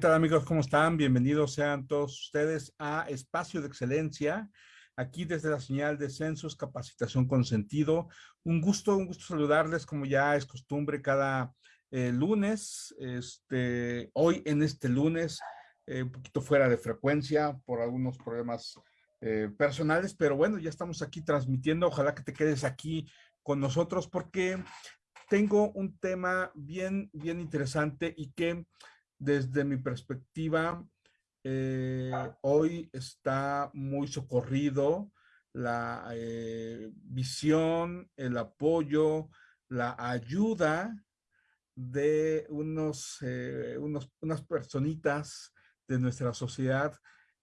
¿Qué tal amigos? ¿Cómo están? Bienvenidos sean todos ustedes a Espacio de Excelencia, aquí desde la señal de Census Capacitación con Sentido. Un gusto, un gusto saludarles como ya es costumbre cada eh, lunes. Este, hoy en este lunes, eh, un poquito fuera de frecuencia por algunos problemas eh, personales, pero bueno, ya estamos aquí transmitiendo. Ojalá que te quedes aquí con nosotros porque tengo un tema bien, bien interesante y que desde mi perspectiva, eh, hoy está muy socorrido la eh, visión, el apoyo, la ayuda de unos, eh, unos, unas personitas de nuestra sociedad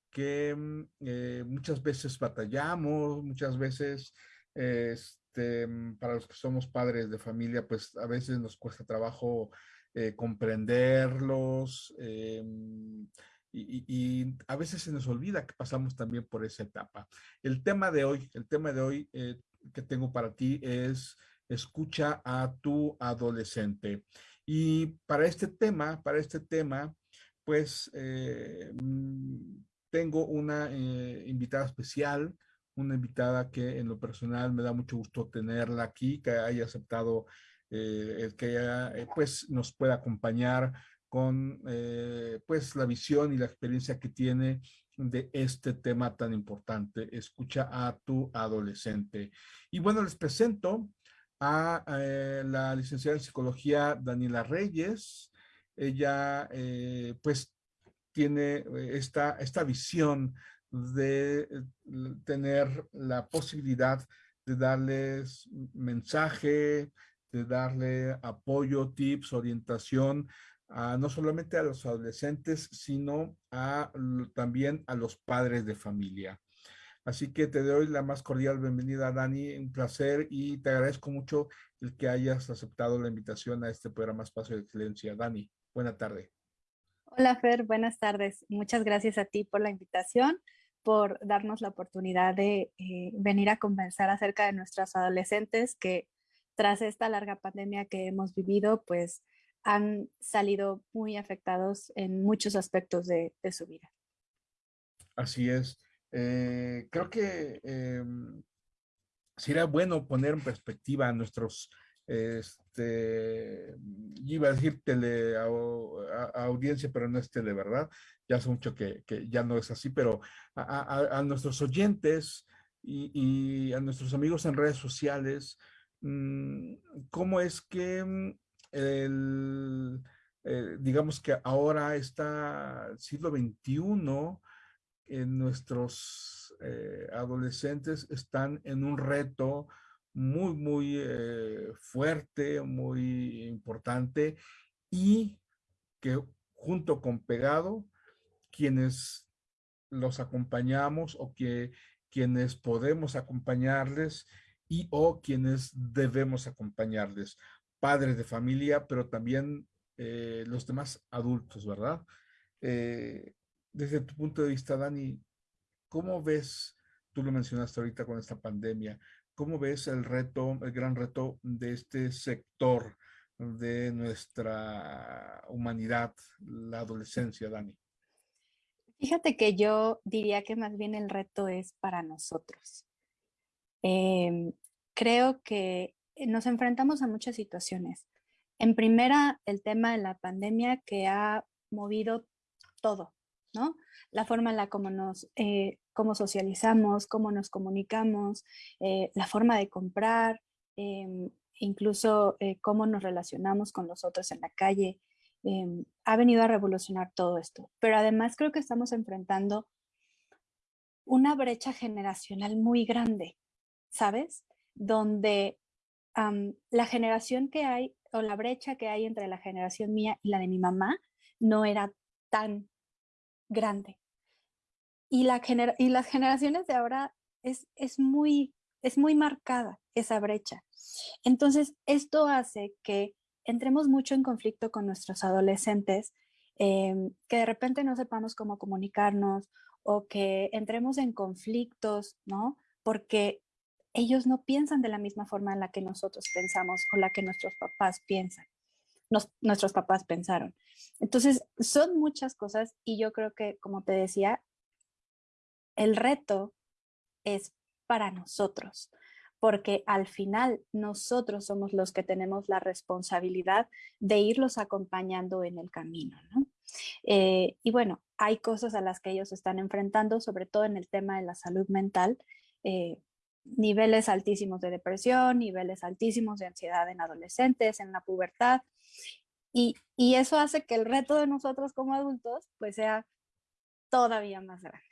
que mm, muchas veces batallamos, muchas veces, este, para los que somos padres de familia, pues a veces nos cuesta trabajo eh, comprenderlos, em, y, a veces se nos olvida que pasamos también por esa etapa. El tema de hoy, el tema de hoy eh, que tengo para ti es escucha a tu adolescente. Y para este tema, para este tema, pues eh, mm, tengo una invitada especial, una invitada que en lo personal me da mucho gusto tenerla aquí, que haya aceptado el que eh, pues nos pueda acompañar con eh, pues la visión y la experiencia que tiene de este tema tan importante. Escucha a tu adolescente. Y bueno, les presento a la licenciada en psicología Daniela Reyes. Ella pues tiene esta, esta visión de tener la posibilidad de darles mensaje, de darle apoyo, tips, orientación, no solamente a los adolescentes, sino a, también a los padres de familia. Así que te doy la más cordial bienvenida, Dani, un placer y te agradezco mucho el que hayas aceptado la invitación a este programa Espacio de Excelencia. Dani, buena tarde. Hola Fer, buenas tardes. Muchas gracias a ti por la invitación, por darnos la oportunidad de eh, venir a conversar acerca de nuestros adolescentes que tras esta larga pandemia que hemos vivido, pues han salido muy afectados en muchos aspectos de, su vida. Así es. Eh, creo que em, sería bueno poner en perspectiva a nuestros, este, iba a decir tele audiencia, pero no es tele, ¿verdad? Ya hace mucho que, ya no es así, pero a, nuestros oyentes y, a nuestros amigos en redes sociales, cómo es que mm, el, eh, digamos que ahora está siglo XXI, en nuestros eh, adolescentes están en un reto muy, muy eh, fuerte, muy importante y que junto con Pegado, quienes los acompañamos o que quienes podemos acompañarles, y o quienes debemos acompañarles, padres de familia, pero también eh, los demás adultos, ¿verdad? Eh, desde tu punto de vista, Dani, ¿cómo ves, tú lo mencionaste ahorita con esta pandemia, cómo ves el reto, el gran reto de este sector de nuestra humanidad, la adolescencia, Dani? Fíjate que yo diría que más bien el reto es para nosotros. Em, creo que nos enfrentamos a muchas situaciones. En primera, el tema de la pandemia que ha movido todo, ¿no? La forma en la como nos, eh, socializamos, cómo nos comunicamos, eh, la forma de comprar, em, incluso eh, cómo nos relacionamos con los otros en la calle, em, ha venido a revolucionar todo esto. Pero además creo que estamos enfrentando una brecha generacional muy grande. ¿Sabes? Donde la generación que hay o la brecha que hay entre la generación mía y la de mi mamá no era tan grande. Y, la y las generaciones de ahora es, es, muy, es muy marcada esa brecha. Entonces, esto hace que entremos mucho en conflicto con nuestros adolescentes, em, que de repente no sepamos cómo comunicarnos o que entremos en conflictos, ¿no? Porque ellos no piensan de la misma forma en la que nosotros pensamos o la que nuestros papás piensan. nuestros papás pensaron. Entonces, son muchas cosas y yo creo que, como te decía, el reto es para nosotros, porque al final nosotros somos los que tenemos la responsabilidad de irlos acompañando en el camino. Eh, y bueno, hay cosas a las que ellos están enfrentando, sobre todo en el tema de la salud mental, eh, niveles altísimos de depresión, niveles altísimos de ansiedad en adolescentes, en la pubertad, y, y eso hace que el reto de nosotros como adultos pues sea todavía más grande.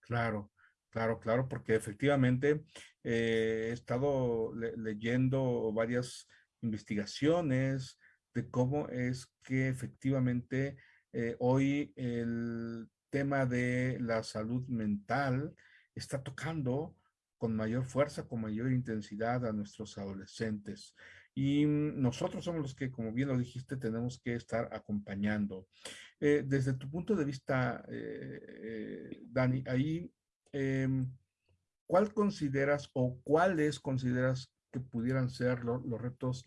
Claro, claro, claro, porque efectivamente eh, he estado leyendo varias investigaciones de cómo es que efectivamente eh, hoy el tema de la salud mental está tocando con mayor fuerza, con mayor intensidad a nuestros adolescentes. Y nosotros somos los que, como bien lo dijiste, tenemos que estar acompañando. Eh, desde tu punto de vista, eh, eh, Dani, ahí, em, ¿cuál consideras o cuáles consideras que pudieran ser los retos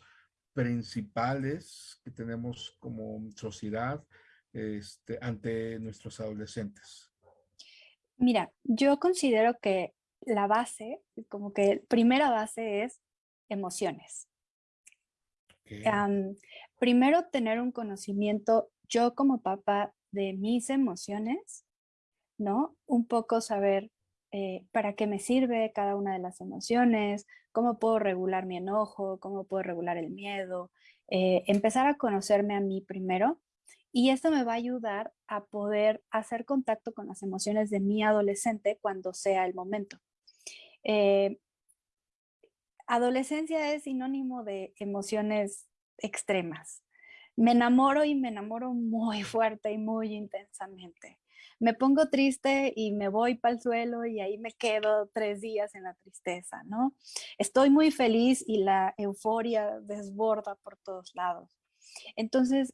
principales que tenemos como sociedad este, ante nuestros adolescentes? Mira, yo considero que la base, como que primera base es emociones. primero tener un conocimiento, yo como papá, de mis emociones, ¿no? Un poco saber eh, para qué me sirve cada una de las emociones, cómo puedo regular mi enojo, cómo puedo regular el miedo, eh, empezar a conocerme a mí primero y esto me va a ayudar a poder hacer contacto con las emociones de mi adolescente cuando sea el momento. Eh, adolescencia es sinónimo de emociones extremas. Me enamoro y me enamoro muy fuerte y muy intensamente. Me pongo triste y me voy para el suelo y ahí me quedo tres días en la tristeza, ¿no? Estoy muy feliz y la euforia desborda por todos lados. Entonces,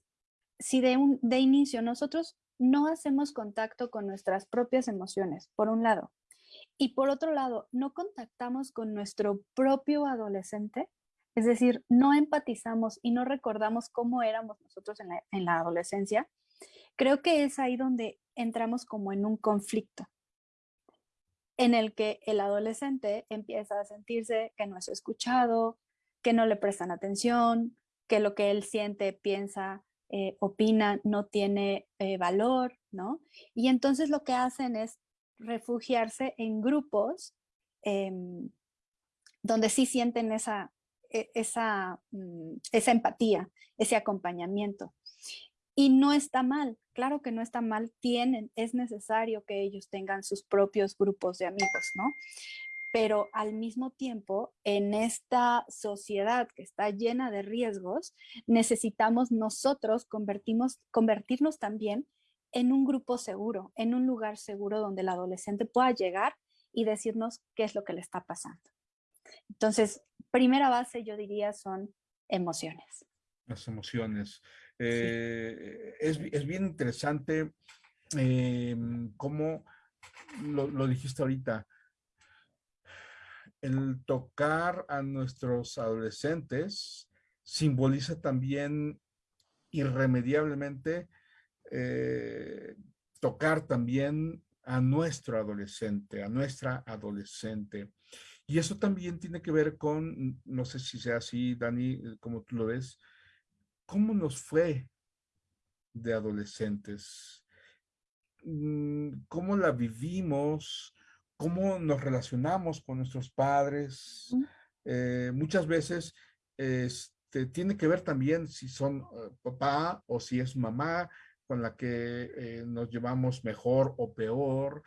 si de, un, de inicio nosotros no hacemos contacto con nuestras propias emociones, por un lado, y por otro lado, no contactamos con nuestro propio adolescente, es decir, no empatizamos y no recordamos cómo éramos nosotros en la, en la adolescencia, creo que es ahí donde entramos como en un conflicto en el que el adolescente empieza a sentirse que no es escuchado, que no le prestan atención, que lo que él siente, piensa, eh, opina no tiene eh, valor, ¿no? Y entonces lo que hacen es refugiarse en grupos em, donde sí sienten esa, e, esa, mm, esa empatía, ese acompañamiento. Y no está mal, claro que no está mal, tienen, es necesario que ellos tengan sus propios grupos de amigos, ¿no? pero al mismo tiempo, en esta sociedad que está llena de riesgos, necesitamos nosotros convertimos, convertirnos también en un grupo seguro, en un lugar seguro donde el adolescente pueda llegar y decirnos qué es lo que le está pasando. Entonces, primera base yo diría son emociones. Las emociones. Eh, es, bien interesante em, cómo lo, lo dijiste ahorita, el tocar a nuestros adolescentes simboliza también irremediablemente eh, tocar también a nuestro adolescente, a nuestra adolescente. Y eso también tiene que ver con, no sé si sea así, Dani, eh, como tú lo ves, ¿cómo nos fue de adolescentes? Mm, ¿Cómo la vivimos? cómo nos relacionamos con nuestros padres. Eh, muchas veces este, tiene que ver también si son eh, papá o si es mamá con la que eh, nos llevamos mejor o peor,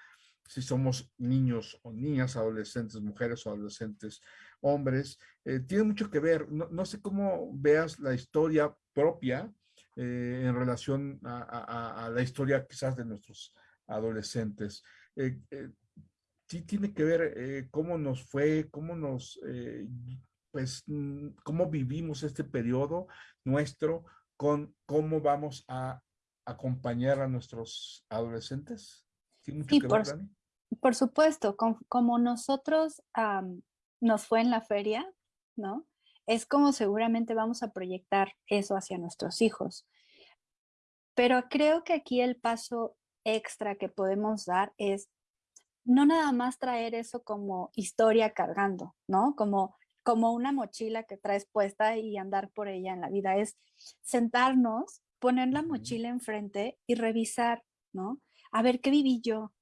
si somos niños o niñas, adolescentes, mujeres o adolescentes, hombres. tiene mucho que ver. No, sé cómo veas la historia propia en relación a, la historia quizás de nuestros adolescentes sí tiene que ver eh, cómo nos fue, cómo nos, eh, pues, mm, cómo vivimos este periodo nuestro con cómo vamos a acompañar a nuestros adolescentes. ¿Tiene mucho que por, ver, Dani? por supuesto, como nosotros nos fue en la feria, ¿no? es como seguramente vamos a proyectar eso hacia nuestros hijos. Pero creo que aquí el paso extra que podemos dar es no nada más traer eso como historia cargando, ¿no? Como, como una mochila que traes puesta y andar por ella en la vida. Es sentarnos, poner la mochila enfrente y revisar, ¿no? A ver, ¿qué viví yo?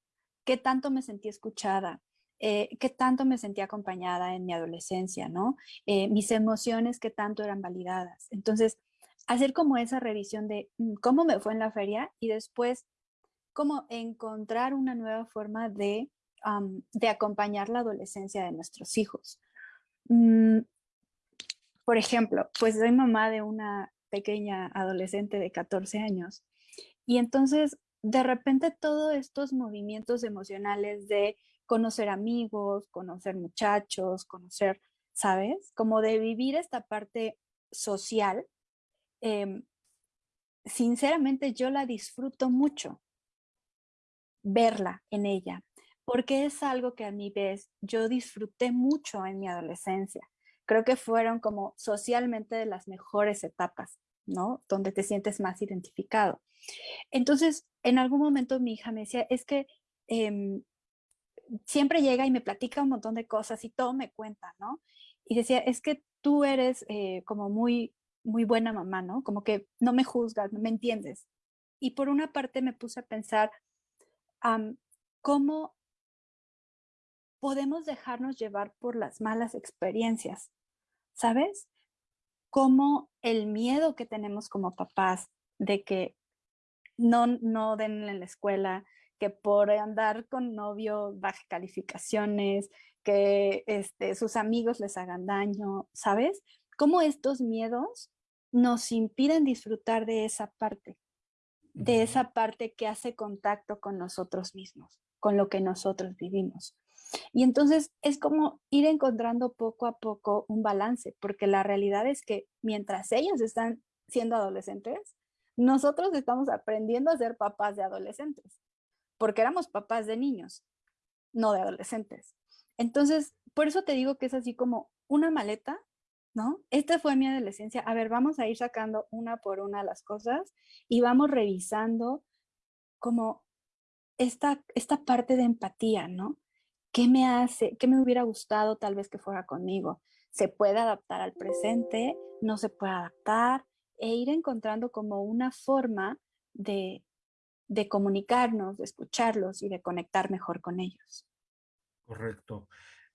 ¿Qué tanto me sentí escuchada? Eh, qué tanto me sentí acompañada en mi adolescencia, ¿no? Eh, mis emociones, qué tanto eran validadas. Entonces, hacer como esa revisión de mm, cómo me fue en la feria y después cómo encontrar una nueva forma de de acompañar la adolescencia de nuestros hijos. Mm, por ejemplo, pues soy mamá de una pequeña adolescente de 14 años y entonces de repente todos estos movimientos emocionales de conocer amigos, conocer muchachos, conocer, ¿sabes? Como de vivir esta parte social, em, sinceramente yo la disfruto mucho, verla en ella, porque es algo que a mi vez yo disfruté mucho en mi adolescencia. Creo que fueron como socialmente de las mejores etapas, ¿no? Donde te sientes más identificado. Entonces, en algún momento mi hija me decía, es que em, siempre llega y me platica un montón de cosas y todo me cuenta, ¿no? Y decía, es que tú eres eh, como muy, muy buena mamá, ¿no? Como que no me juzgas, no me entiendes. Y por una parte me puse a pensar, ¿cómo podemos dejarnos llevar por las malas experiencias, ¿sabes? Como el miedo que tenemos como papás de que no, no den en la escuela, que por andar con novio baje calificaciones, que este, sus amigos les hagan daño, ¿sabes? Cómo estos miedos nos impiden disfrutar de esa parte, de esa parte que hace contacto con nosotros mismos, con lo que nosotros vivimos. Y entonces es como ir encontrando poco a poco un balance, porque la realidad es que mientras ellos están siendo adolescentes, nosotros estamos aprendiendo a ser papás de adolescentes, porque éramos papás de niños, no de adolescentes. Entonces, por eso te digo que es así como una maleta, ¿no? Esta fue mi adolescencia. A ver, vamos a ir sacando una por una las cosas y vamos revisando como esta, esta parte de empatía, ¿no? ¿Qué me hace, qué me hubiera gustado tal vez que fuera conmigo? ¿Se puede adaptar al presente? ¿No se puede adaptar? E ir encontrando como una forma de, de comunicarnos, de escucharlos y de conectar mejor con ellos. Correcto.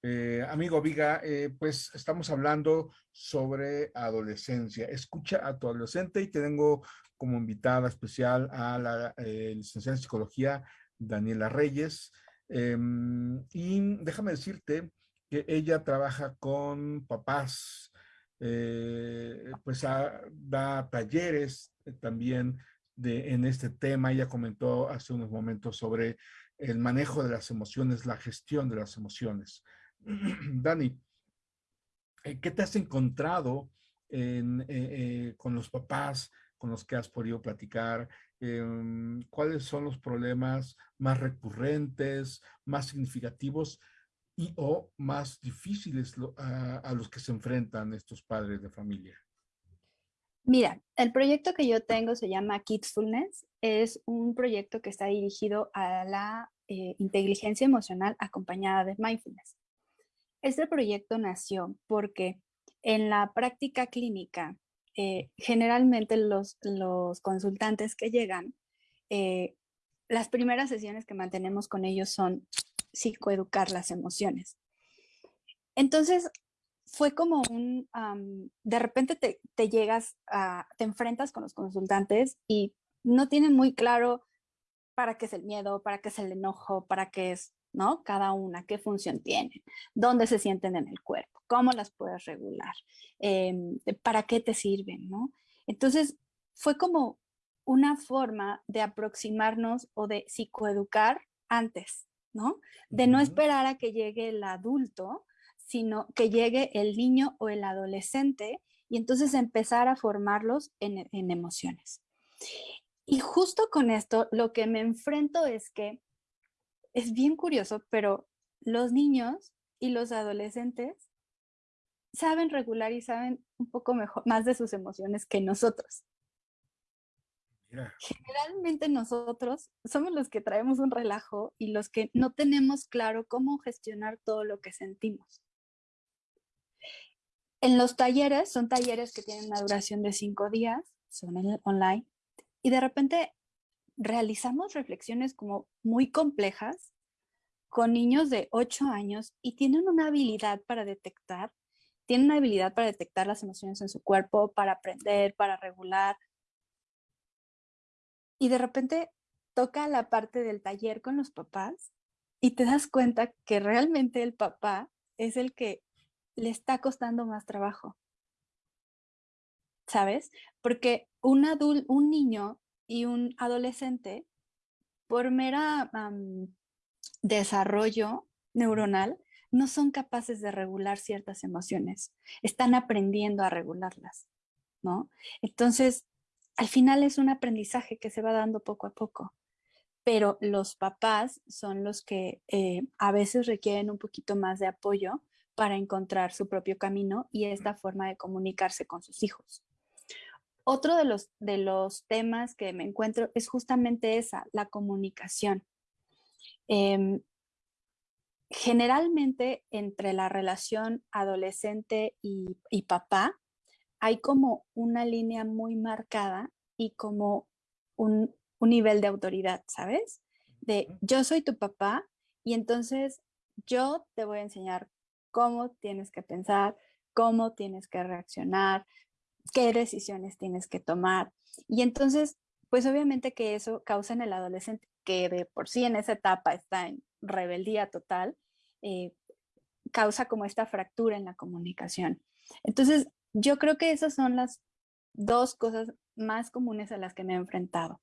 Eh, amigo Viga, eh, pues estamos hablando sobre adolescencia. Escucha a tu adolescente y tengo como invitada especial a la eh, licenciada en psicología Daniela Reyes. Em, y déjame decirte que ella trabaja con papás, eh, pues da talleres eh, también en este tema. Ella comentó hace unos momentos sobre el manejo de las emociones, la gestión de las emociones. Dani, eh, ¿qué te has encontrado con los papás con los que has podido platicar? Em, cuáles son los problemas más recurrentes, más significativos y o más difíciles a, los que se enfrentan estos padres de familia? Mira, el proyecto que yo tengo se llama Kidsfulness. Es un proyecto que está dirigido a la eh, inteligencia emocional acompañada de mindfulness. Este proyecto nació porque en la práctica clínica eh, generalmente los, los, consultantes que llegan, eh, las primeras sesiones que mantenemos con ellos son psicoeducar las emociones. Entonces, fue como un, de repente te, te llegas, a, te enfrentas con los consultantes y no tienen muy claro para qué es el miedo, para qué es el enojo, para qué es, ¿no? Cada una, qué función tienen, dónde se sienten en el cuerpo cómo las puedes regular, em, para qué te sirven, ¿no? Entonces, fue como una forma de aproximarnos o de psicoeducar antes, ¿no? De no esperar a que llegue el adulto, sino que llegue el niño o el adolescente y entonces empezar a formarlos en, en emociones. Y justo con esto, lo que me enfrento es que es bien curioso, pero los niños y los adolescentes saben regular y saben un poco mejor, más de sus emociones que nosotros. Generalmente nosotros somos los que traemos un relajo y los que no tenemos claro cómo gestionar todo lo que sentimos. En los talleres, son talleres que tienen una duración de cinco días, son online, y de repente realizamos reflexiones como muy complejas con niños de 8 años y tienen una habilidad para detectar, tienen una habilidad para detectar las emociones en su cuerpo, para aprender, para regular. Y de repente toca la parte del taller con los papás y te das cuenta que realmente el papá es el que le está costando más trabajo. ¿Sabes? Porque un adulto, un niño y un adolescente, por mera desarrollo neuronal, no son capaces de regular ciertas emociones. Están aprendiendo a regularlas, ¿no? Entonces, al final es un aprendizaje que se va dando poco a poco. Pero los papás son los que eh, a veces requieren un poquito más de apoyo para encontrar su propio camino y esta forma de comunicarse con sus hijos. Otro de los, de los temas que me encuentro es justamente esa, la comunicación. Em, generalmente entre la relación adolescente y, y, papá hay como una línea muy marcada y como un, un nivel de autoridad, ¿sabes? De yo soy tu papá y entonces yo te voy a enseñar cómo tienes que pensar, cómo tienes que reaccionar, qué decisiones tienes que tomar. Y entonces, pues obviamente que eso causa en el adolescente, que de por sí en esa etapa está en rebeldía total, eh, causa como esta fractura en la comunicación. Entonces, yo creo que esas son las dos cosas más comunes a las que me he enfrentado.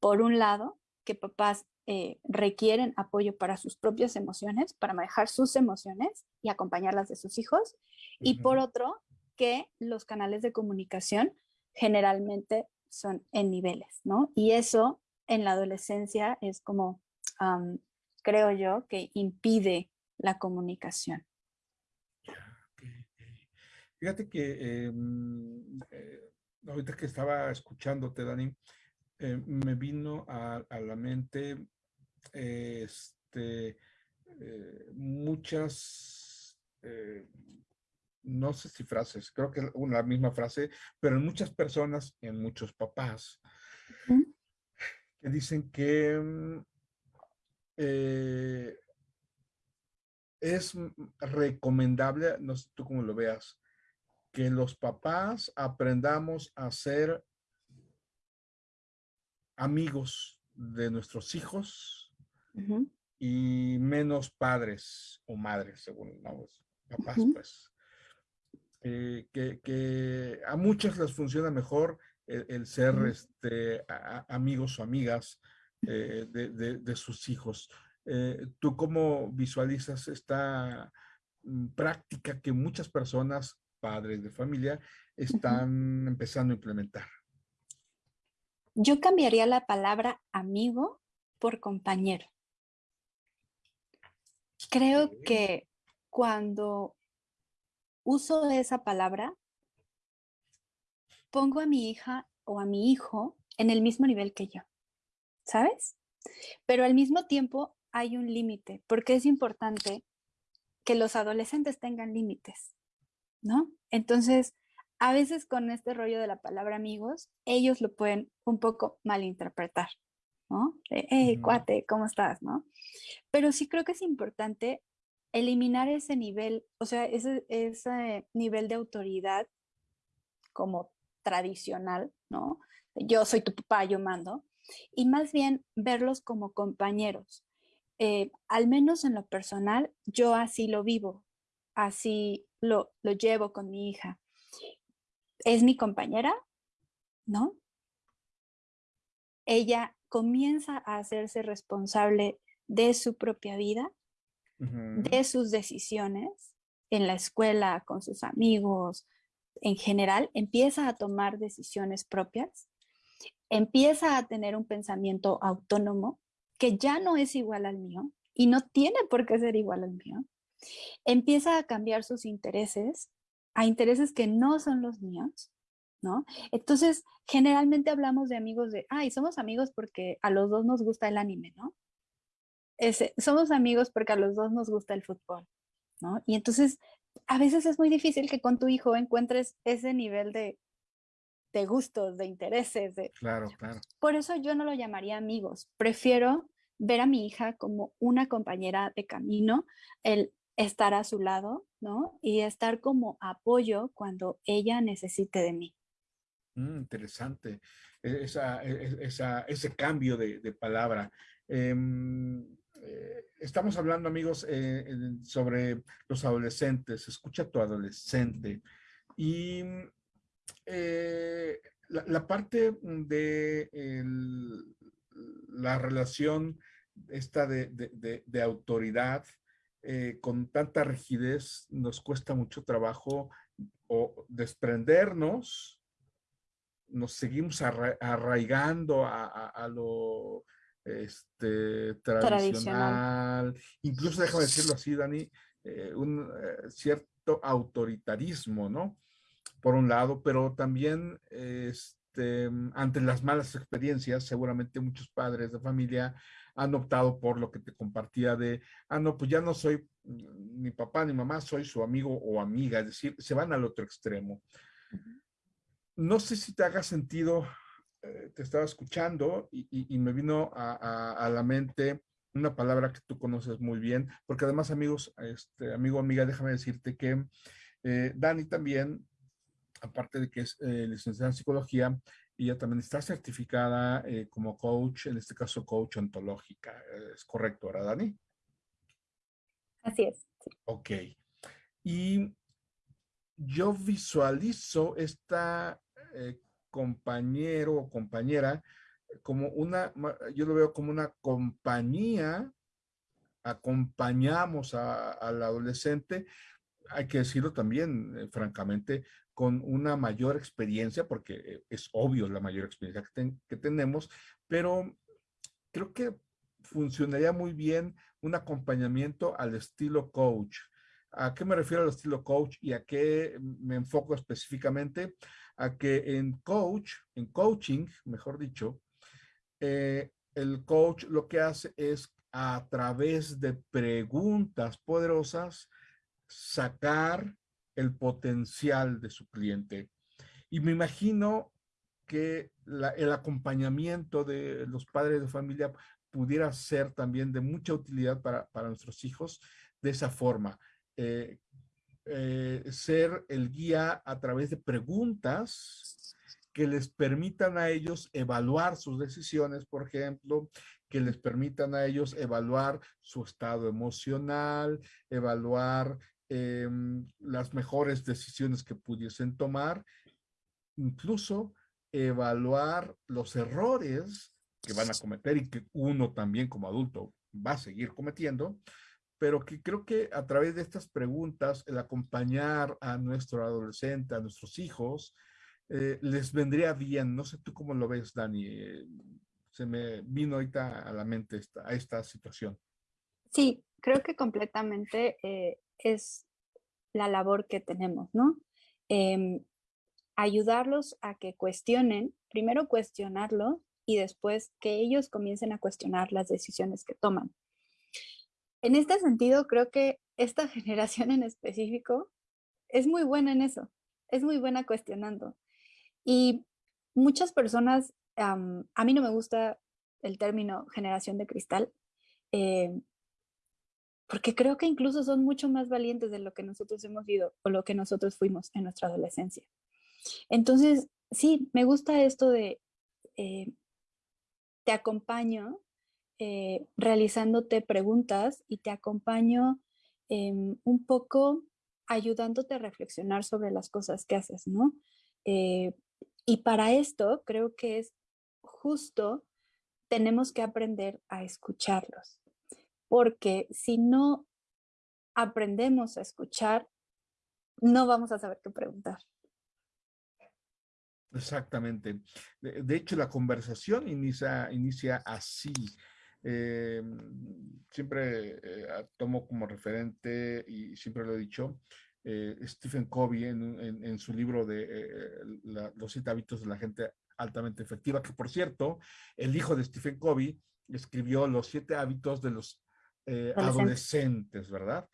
Por un lado, que papás eh, requieren apoyo para sus propias emociones, para manejar sus emociones y acompañarlas de sus hijos. Y por otro, que los canales de comunicación generalmente son en niveles, ¿no? Y eso en la adolescencia es como, creo yo, que impide la comunicación. Fíjate que em, eh, ahorita que estaba escuchándote, Dani, eh, me vino a, la mente este, eh, muchas, no sé si frases, creo que es la misma frase, pero en muchas personas, en muchos papás, que dicen que mm, es recomendable, no sé tú cómo lo veas, que los papás aprendamos a ser amigos de nuestros hijos y menos padres o madres, según los papás, pues. Eh, que, a muchos les funciona mejor el, ser este, amigos o amigas eh, de, sus hijos. Eh, ¿Tú cómo visualizas esta mm, práctica que muchas personas, padres de familia, están empezando a implementar? Yo cambiaría la palabra amigo por compañero. Creo que cuando uso esa palabra, pongo a mi hija o a mi hijo en el mismo nivel que yo, ¿sabes? Pero al mismo tiempo hay un límite, porque es importante que los adolescentes tengan límites, ¿no? Entonces, a veces con este rollo de la palabra amigos, ellos lo pueden un poco malinterpretar, ¿no? hey, cuate, ¿cómo estás? ¿no? Pero sí creo que es importante eliminar ese nivel, o sea, ese, ese nivel de autoridad como tradicional, ¿no? Yo soy tu papá, yo mando, y más bien verlos como compañeros. Eh, al menos en lo personal, yo así lo vivo, así lo, lo llevo con mi hija es mi compañera, ¿no? Ella comienza a hacerse responsable de su propia vida, de sus decisiones en la escuela, con sus amigos, en general, empieza a tomar decisiones propias, empieza a tener un pensamiento autónomo que ya no es igual al mío y no tiene por qué ser igual al mío. Empieza a cambiar sus intereses a intereses que no son los míos, ¿no? Entonces, generalmente hablamos de amigos de, ay, somos amigos porque a los dos nos gusta el anime, ¿no? Somos amigos porque a los dos nos gusta el fútbol, ¿no? Y entonces, a veces es muy difícil que con tu hijo encuentres ese nivel de, de gustos, de intereses. De... Claro, claro. Por eso yo no lo llamaría amigos. Prefiero ver a mi hija como una compañera de camino, el estar a su lado, ¿no? Y estar como apoyo cuando ella necesite de mí. Mm, interesante, e, esa, e, e, esa, ese cambio de, de palabra. Em, eh, estamos hablando, amigos, eh, sobre los adolescentes. Escucha a tu adolescente. Y eh, la, parte de la relación esta de, autoridad con tanta rigidez nos cuesta mucho trabajo o desprendernos, nos seguimos arraigando a, lo este, tradicional. incluso déjame decirlo así, Dani, eh, un eh, cierto autoritarismo, ¿no? Por un lado, pero también este, ante las malas experiencias, seguramente muchos padres de familia han optado por lo que te compartía de, ah, no, pues ya no soy ni papá ni mamá, soy su amigo o amiga, es decir, se van al otro extremo. No sé si te haga sentido, te estaba escuchando y, me vino a, la mente una palabra que tú conoces muy bien, porque además, amigos, este, amigo, amiga, déjame decirte que eh, Dani también, aparte de que es eh, licenciada en psicología, ella también está certificada eh, como coach, en este caso coach ontológica. ¿Es correcto, ahora, Dani? Así es. Ok. Y yo visualizo esta eh, compañero o compañera como una, yo lo veo como una compañía, acompañamos al adolescente, hay que decirlo también, eh, francamente, con una mayor experiencia, porque eh, es obvio la mayor experiencia que, tenemos, pero creo que funcionaría muy bien un acompañamiento al estilo coach. ¿A qué me refiero al estilo coach y a qué me enfoco específicamente? A que en coach, en coaching, mejor dicho, eh, el coach lo que hace es a través de preguntas poderosas sacar el potencial de su cliente. Y me imagino que el acompañamiento de los padres de familia pudiera ser también de mucha utilidad para, nuestros hijos de esa forma. Eh, eh, ser el guía a través de preguntas que les permitan a ellos evaluar sus decisiones, por ejemplo, que les permitan a ellos evaluar su estado emocional, evaluar Em, las mejores decisiones que pudiesen tomar, incluso evaluar los errores que van a cometer y que uno también como adulto va a seguir cometiendo, pero que creo que a través de estas preguntas, el acompañar a nuestro adolescente, a nuestros hijos, eh, les vendría bien. No sé tú cómo lo ves, Dani. Eh, se me vino ahorita a la mente esta, a esta situación. Sí, creo que completamente eh, es la labor que tenemos, ¿no? Em, ayudarlos a que cuestionen, primero cuestionarlo y después que ellos comiencen a cuestionar las decisiones que toman. En este sentido, creo que esta generación en específico es muy buena en eso, es muy buena cuestionando. Y muchas personas, a mí no me gusta el término generación de cristal, eh, porque creo que incluso son mucho más valientes de lo que nosotros hemos ido o lo que nosotros fuimos en nuestra adolescencia. Entonces, sí, me gusta esto de eh, te acompaño eh, realizándote preguntas y te acompaño em, un poco ayudándote a reflexionar sobre las cosas que haces, ¿no? Eh, y para esto creo que es justo, tenemos que aprender a escucharlos porque si no aprendemos a escuchar, no vamos a saber qué preguntar. Exactamente. De, hecho, la conversación inicia, inicia así. Em, siempre eh, tomo como referente, y siempre lo he dicho, eh, Stephen Covey en, su libro de eh, Los siete hábitos de la gente altamente efectiva, que por cierto, el hijo de Stephen Covey escribió Los siete hábitos de los adolescentes. ¿verdad?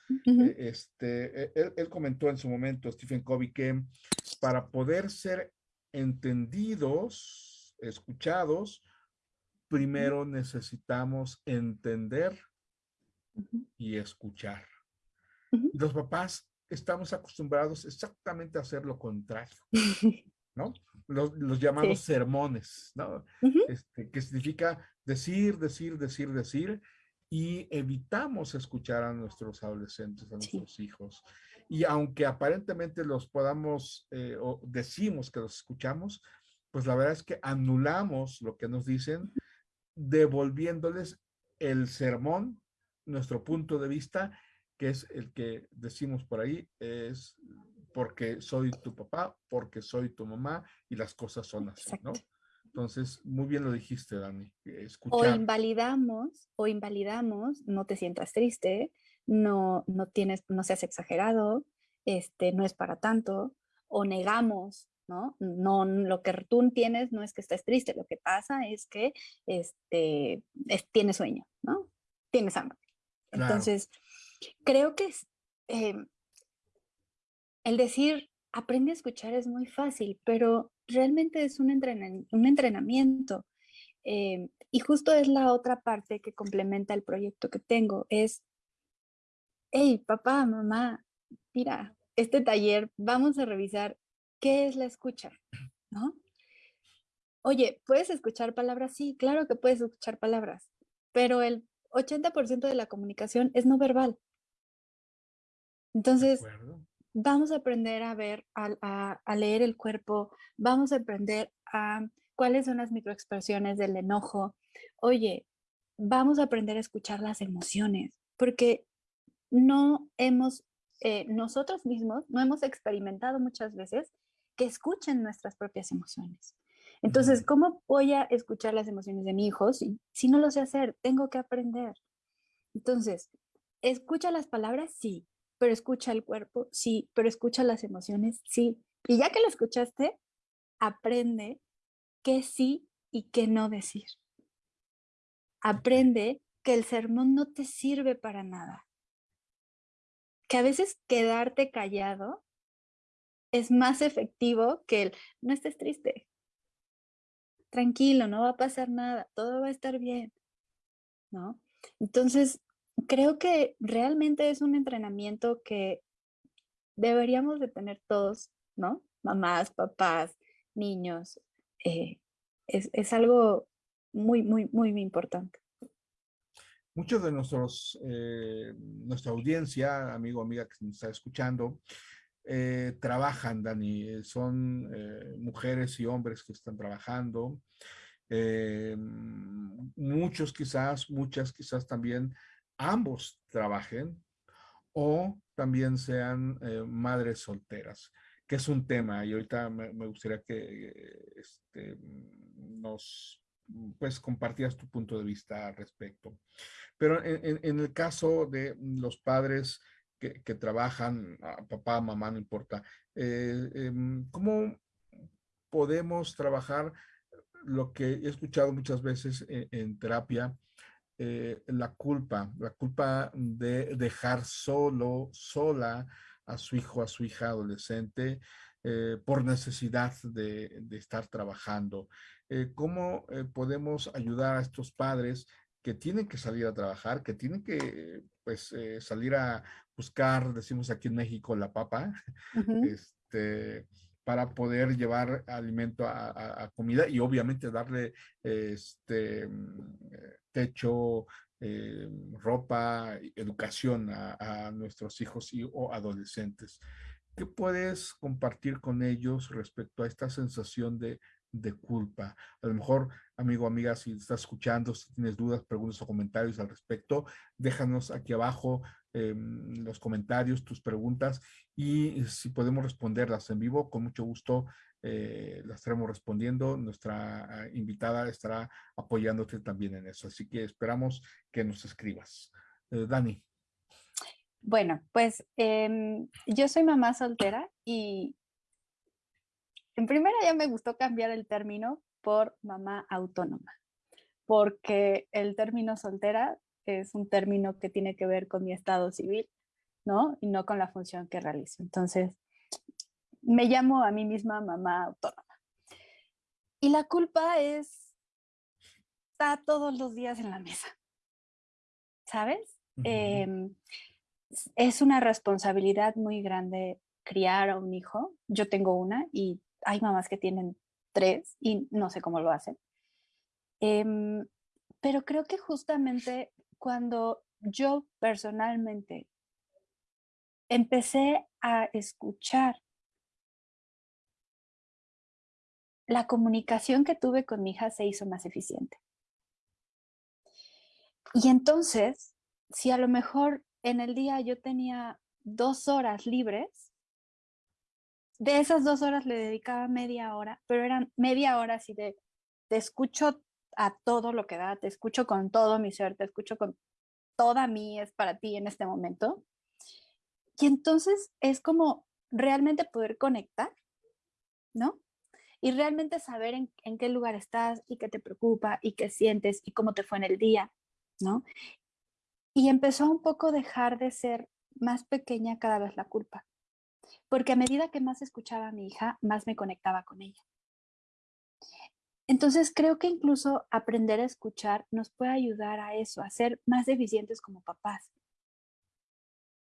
este, él, él, comentó en su momento, Stephen Covey, que para poder ser entendidos, escuchados, primero necesitamos entender y escuchar. Los papás estamos acostumbrados exactamente a hacer lo contrario, ¿no? Los, llamados sermones, ¿no? Este, que significa decir, decir, decir, decir, y evitamos escuchar a nuestros adolescentes, a nuestros hijos. Y aunque aparentemente los podamos, eh, o decimos que los escuchamos, pues la verdad es que anulamos lo que nos dicen, devolviéndoles el sermón, nuestro punto de vista, que es el que decimos por ahí, es porque soy tu papá, porque soy tu mamá y las cosas son así, ¿no? Entonces, muy bien lo dijiste, Dani. O invalidamos, o invalidamos, no te sientas triste, no, no tienes, no seas exagerado, este, no es para tanto, o negamos, ¿no? No, lo que tú tienes no es que estés triste, lo que pasa es que este, tienes sueño, ¿no? Tienes hambre. Entonces, creo que em, el decir, aprende a escuchar es muy fácil, pero realmente es un, un entrenamiento. Em, y justo es la otra parte que complementa el proyecto que tengo, es, hey, papá, mamá, mira, este taller vamos a revisar qué es la escucha, ¿no? Oye, ¿puedes escuchar palabras? Sí, claro que puedes escuchar palabras, pero el 80% de la comunicación es no verbal. Entonces, vamos a aprender a ver, a, a, leer el cuerpo, vamos a aprender a cuáles son las microexpresiones del enojo. Oye, vamos a aprender a escuchar las emociones, porque no hemos, eh, nosotros mismos, no hemos experimentado muchas veces que escuchen nuestras propias emociones. Entonces, ¿cómo voy a escuchar las emociones de mi hijo si, si no lo sé hacer? Tengo que aprender. Entonces, ¿escucha las palabras? Sí, pero escucha el cuerpo, sí, pero escucha las emociones, sí. Y ya que lo escuchaste, aprende qué sí y qué no decir. Aprende que el sermón no te sirve para nada. Que a veces quedarte callado es más efectivo que el no estés triste. Tranquilo, no va a pasar nada, todo va a estar bien. ¿No? Entonces, creo que realmente es un entrenamiento que deberíamos de tener todos, ¿no? Mamás, papás, niños. Eh, es, algo muy, muy, muy, importante. Muchos de nuestros, eh, nuestra audiencia, amigo, amiga que nos está escuchando, eh, trabajan, Dani. Son mujeres y hombres que están trabajando. muchos quizás, muchas quizás también ambos trabajen o también sean eh, madres solteras, que es un tema y ahorita me, gustaría que este, nos pues compartías tu punto de vista al respecto. Pero en, el caso de los padres que, trabajan, papá, mamá, no importa, eh, em, ¿cómo podemos trabajar lo que he escuchado muchas veces en terapia, eh, la culpa, la culpa de dejar solo, sola a su hijo, a su hija adolescente eh, por necesidad de, estar trabajando. ¿Cómo podemos ayudar a estos padres que tienen que salir a trabajar, que tienen que pues salir a buscar, decimos aquí en México, la papa, este, para poder llevar alimento a, comida y obviamente darle este, techo, eh, ropa, educación a, nuestros hijos y, o adolescentes. ¿Qué puedes compartir con ellos respecto a esta sensación de, de culpa? A lo mejor, amigo, amiga, si estás escuchando, si tienes dudas, preguntas o comentarios al respecto, déjanos aquí abajo Em, los comentarios, tus preguntas y si podemos responderlas en vivo, con mucho gusto eh, las estaremos respondiendo. Nuestra ah, invitada estará apoyándote también en eso. Así que esperamos que nos escribas. Eh, Dani. Bueno, pues em, yo soy mamá soltera y en primera ya me gustó cambiar el término por mamá autónoma, porque el término soltera es un término que tiene que ver con mi estado civil, ¿no? Y no con la función que realizo. Entonces, me llamo a mí misma mamá autónoma. Y la culpa es, está todos los días en la mesa, ¿sabes? Em, es una responsabilidad muy grande criar a un hijo. Yo tengo una y hay mamás que tienen tres y no sé cómo lo hacen. Em, pero creo que justamente cuando yo personalmente empecé a escuchar la comunicación que tuve con mi hija se hizo más eficiente. Y entonces, si a lo mejor en el día yo tenía dos horas libres, de esas dos horas le dedicaba media hora, pero eran media hora así de, te escucho a todo lo que da, te escucho con todo mi ser, te escucho con toda mí, es para ti en este momento. Y entonces es como realmente poder conectar, ¿no? y realmente saber en, qué lugar estás y qué te preocupa y qué sientes y cómo te fue en el día, ¿no? Y empezó un poco dejar de ser más pequeña cada vez la culpa, porque a medida que más escuchaba a mi hija, más me conectaba con ella. Entonces creo que incluso aprender a escuchar nos puede ayudar a eso, a ser más eficientes como papás.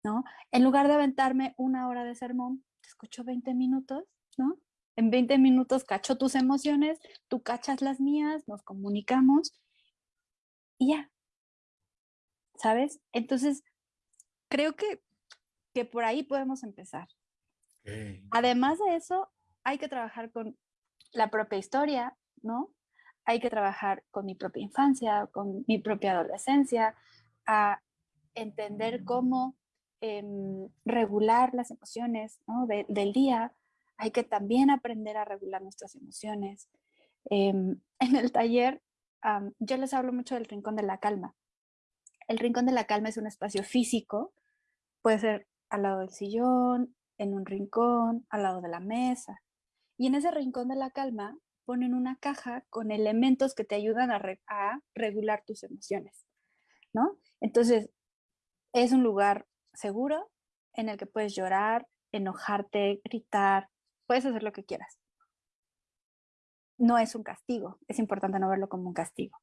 ¿No? En lugar de aventarme una hora de sermón, te escucho 20 minutos, ¿no? En 20 minutos cacho tus emociones, tú cachas las mías, nos comunicamos y ya. ¿Sabes? Entonces, creo que, que por ahí podemos empezar. Además de eso, hay que trabajar con la propia historia, ¿no? Hay que trabajar con mi propia infancia, con mi propia adolescencia, a entender cómo em, regular las emociones ¿no? del día, hay que también aprender a regular nuestras emociones. Em, en el taller, yo les hablo mucho del Rincón de la Calma. El Rincón de la Calma es un espacio físico, puede ser al lado del sillón, en un rincón, al lado de la mesa. Y en ese Rincón de la Calma ponen una caja con elementos que te ayudan a, a regular tus emociones, ¿no? Entonces, es un lugar seguro en el que puedes llorar, enojarte, gritar, puedes hacer lo que quieras. No es un castigo, es importante no verlo como un castigo.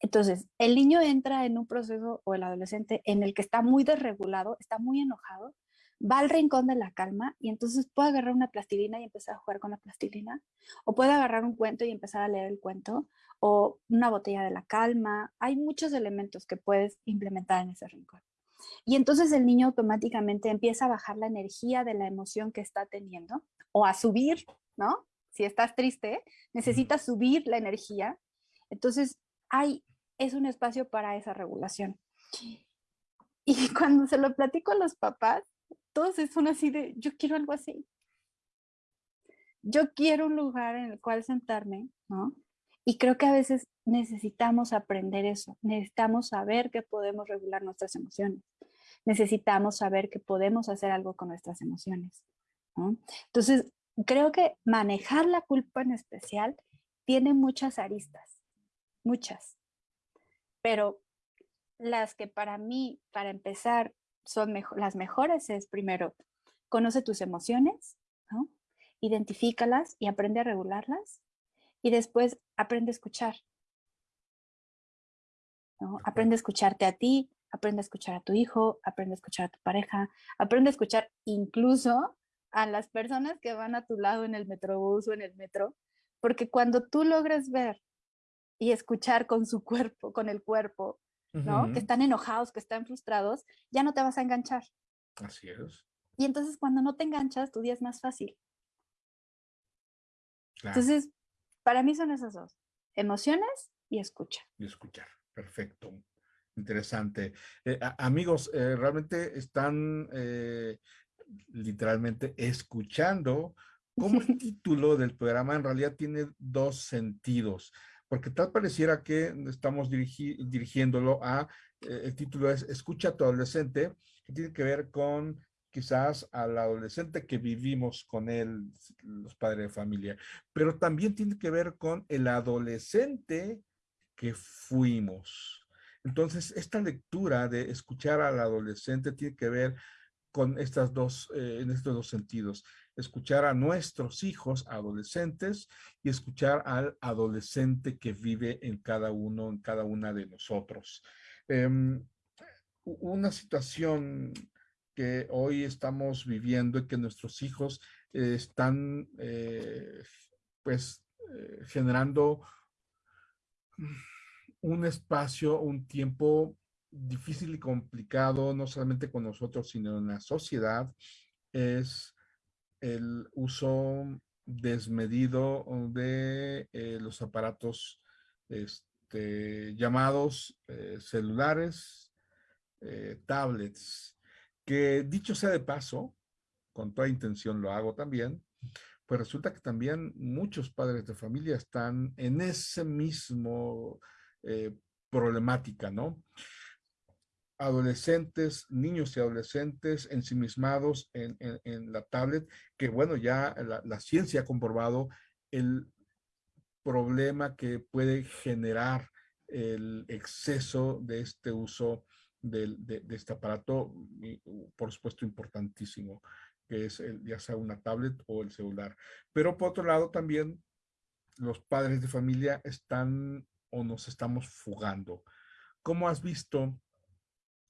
Entonces, el niño entra en un proceso o el adolescente en el que está muy desregulado, está muy enojado, va al rincón de la calma y entonces puede agarrar una plastilina y empezar a jugar con la plastilina, o puede agarrar un cuento y empezar a leer el cuento, o una botella de la calma. Hay muchos elementos que puedes implementar en ese rincón. Y entonces el niño automáticamente empieza a bajar la energía de la emoción que está teniendo o a subir, ¿no? Si estás triste, necesitas subir la energía. Entonces, hay, es un espacio para esa regulación. Y cuando se lo platico a los papás, todos son así de, yo quiero algo así. Yo quiero un lugar en el cual sentarme, ¿no? Y creo que a veces necesitamos aprender eso, necesitamos saber que podemos regular nuestras emociones, necesitamos saber que podemos hacer algo con nuestras emociones. Entonces, creo que manejar la culpa en especial tiene muchas aristas, muchas, pero las que para mí, para empezar, son las mejores es primero, conoce tus emociones, ¿no? identifícalas y aprende a regularlas y después aprende a escuchar. ¿no? Aprende a escucharte a ti, aprende a escuchar a tu hijo, aprende a escuchar a tu pareja, aprende a escuchar incluso a las personas que van a tu lado en el metrobús o en el metro, porque cuando tú logres ver y escuchar con su cuerpo, con el cuerpo, ¿no? Que están enojados, que están frustrados, ya no te vas a enganchar. Así es. Y entonces cuando no te enganchas, tu día es más fácil. Entonces, para mí son esas dos, emociones y escucha. Y escuchar, perfecto. Interesante. Eh, amigos, eh, realmente están eh, literalmente escuchando como el título del programa en realidad tiene dos sentidos. Porque tal pareciera que estamos dirigiéndolo a, eh, el título es Escucha a tu adolescente, que tiene que ver con quizás al adolescente que vivimos con él, los padres de familia, pero también tiene que ver con el adolescente que fuimos. Entonces, esta lectura de escuchar al adolescente tiene que ver con estas dos, eh, en estos dos sentidos. Escuchar a nuestros hijos adolescentes y escuchar al adolescente que vive en cada uno, en cada una de nosotros. Em, una situación que hoy estamos viviendo y que nuestros hijos eh, están eh, pues eh, generando un espacio, un tiempo difícil y complicado, no solamente con nosotros, sino en la sociedad, es el uso desmedido de los aparatos este, llamados celulares, tablets, que dicho sea de paso, con toda intención lo hago también, pues resulta que también muchos padres de familia están en ese mismo eh, problemática, ¿no? Adolescentes, niños y adolescentes ensimismados en, en, la tablet, que bueno, ya la, ciencia ha comprobado el problema que puede generar el exceso de este uso de, este aparato, por supuesto, importantísimo, que es ya sea una tablet o el celular. Pero por otro lado, también los padres de familia están o nos estamos fugando. ¿Cómo has visto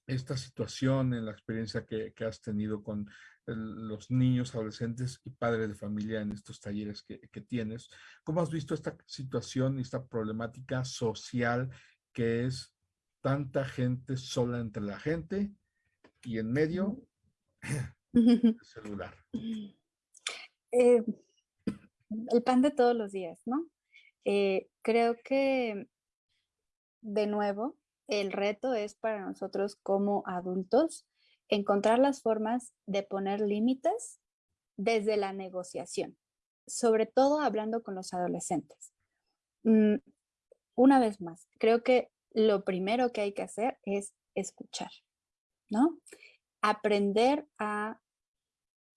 esta situación en la experiencia que, has tenido con los niños, adolescentes y padres de familia en estos talleres que, que, tienes? ¿Cómo has visto esta situación y esta problemática social que es tanta gente sola entre la gente y en medio el celular. Eh, el pan de todos los días, ¿no? Eh, creo que, de nuevo, el reto es para nosotros como adultos encontrar las formas de poner límites desde la negociación, sobre todo hablando con los adolescentes. Mm, una vez más, creo que lo primero que hay que hacer es escuchar, ¿no? Aprender a